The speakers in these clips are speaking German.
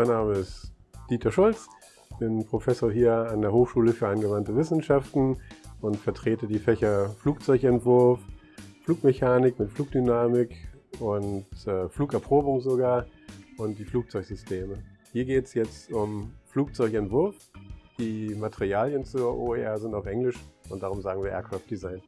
Mein Name ist Dieter Schulz, bin Professor hier an der Hochschule für angewandte Wissenschaften und vertrete die Fächer Flugzeugentwurf, Flugmechanik mit Flugdynamik und äh, Flugerprobung sogar und die Flugzeugsysteme. Hier geht es jetzt um Flugzeugentwurf. Die Materialien zur OER sind auf Englisch und darum sagen wir Aircraft Design.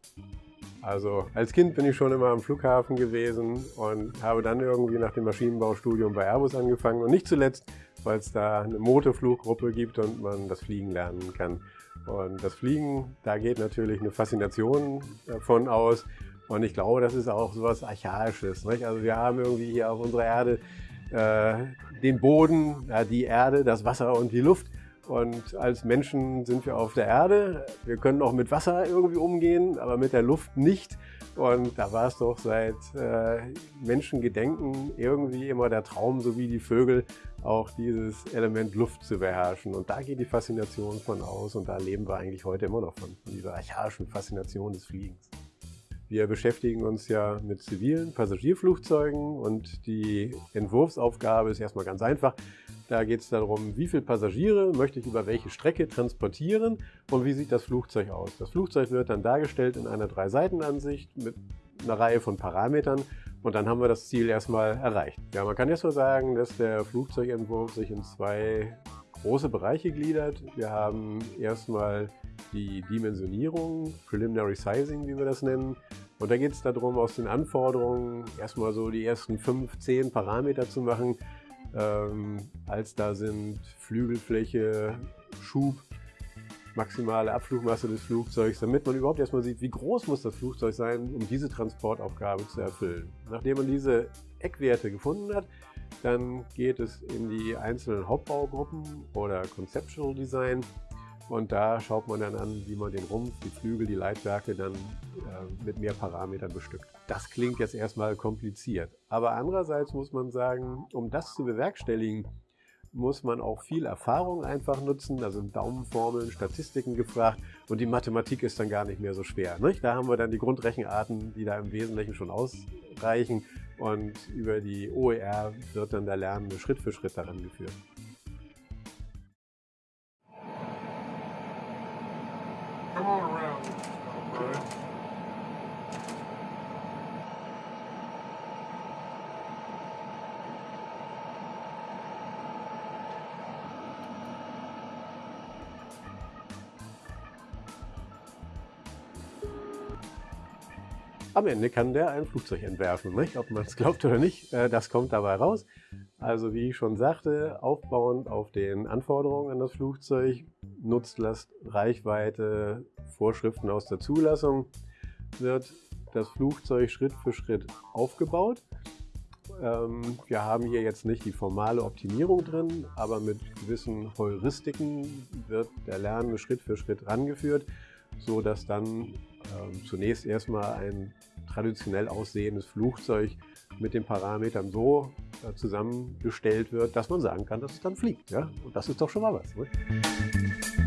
Also als Kind bin ich schon immer am Flughafen gewesen und habe dann irgendwie nach dem Maschinenbaustudium bei Airbus angefangen und nicht zuletzt, weil es da eine Motorfluggruppe gibt und man das Fliegen lernen kann. Und das Fliegen, da geht natürlich eine Faszination davon aus und ich glaube, das ist auch so etwas Archaisches. Nicht? Also wir haben irgendwie hier auf unserer Erde äh, den Boden, die Erde, das Wasser und die Luft und als Menschen sind wir auf der Erde. Wir können auch mit Wasser irgendwie umgehen, aber mit der Luft nicht. Und da war es doch seit äh, Menschengedenken irgendwie immer der Traum, so wie die Vögel, auch dieses Element Luft zu beherrschen. Und da geht die Faszination von aus und da leben wir eigentlich heute immer noch von, von dieser archaischen Faszination des Fliegens. Wir beschäftigen uns ja mit zivilen Passagierflugzeugen und die Entwurfsaufgabe ist erstmal ganz einfach. Da geht es darum, wie viele Passagiere möchte ich über welche Strecke transportieren und wie sieht das Flugzeug aus. Das Flugzeug wird dann dargestellt in einer Drei-Seiten-Ansicht mit einer Reihe von Parametern und dann haben wir das Ziel erstmal erreicht. Ja, man kann erstmal sagen, dass der Flugzeugentwurf sich in zwei große Bereiche gliedert. Wir haben erstmal die Dimensionierung, Preliminary Sizing, wie wir das nennen. Und da geht es darum, aus den Anforderungen erstmal so die ersten fünf, zehn Parameter zu machen, ähm, als da sind Flügelfläche, Schub, maximale Abflugmasse des Flugzeugs, damit man überhaupt erstmal sieht, wie groß muss das Flugzeug sein, um diese Transportaufgabe zu erfüllen. Nachdem man diese Eckwerte gefunden hat, dann geht es in die einzelnen Hauptbaugruppen oder Conceptual Design und da schaut man dann an, wie man den Rumpf, die Flügel, die Leitwerke dann äh, mit mehr Parametern bestückt. Das klingt jetzt erstmal kompliziert. Aber andererseits muss man sagen, um das zu bewerkstelligen, muss man auch viel Erfahrung einfach nutzen. Da sind Daumenformeln, Statistiken gefragt und die Mathematik ist dann gar nicht mehr so schwer. Nicht? Da haben wir dann die Grundrechenarten, die da im Wesentlichen schon ausreichen und über die OER wird dann der Lernende Schritt für Schritt daran geführt. Come on around. Am Ende kann der ein Flugzeug entwerfen, nicht? ob man es glaubt oder nicht, äh, das kommt dabei raus. Also wie ich schon sagte, aufbauend auf den Anforderungen an das Flugzeug, Nutzlast, Reichweite, Vorschriften aus der Zulassung, wird das Flugzeug Schritt für Schritt aufgebaut. Ähm, wir haben hier jetzt nicht die formale Optimierung drin, aber mit gewissen Heuristiken wird der Lernende Schritt für Schritt rangeführt, so dass dann ähm, zunächst erstmal ein traditionell aussehendes Flugzeug mit den Parametern so äh, zusammengestellt wird, dass man sagen kann, dass es dann fliegt. Und das ist doch schon mal was. Ne?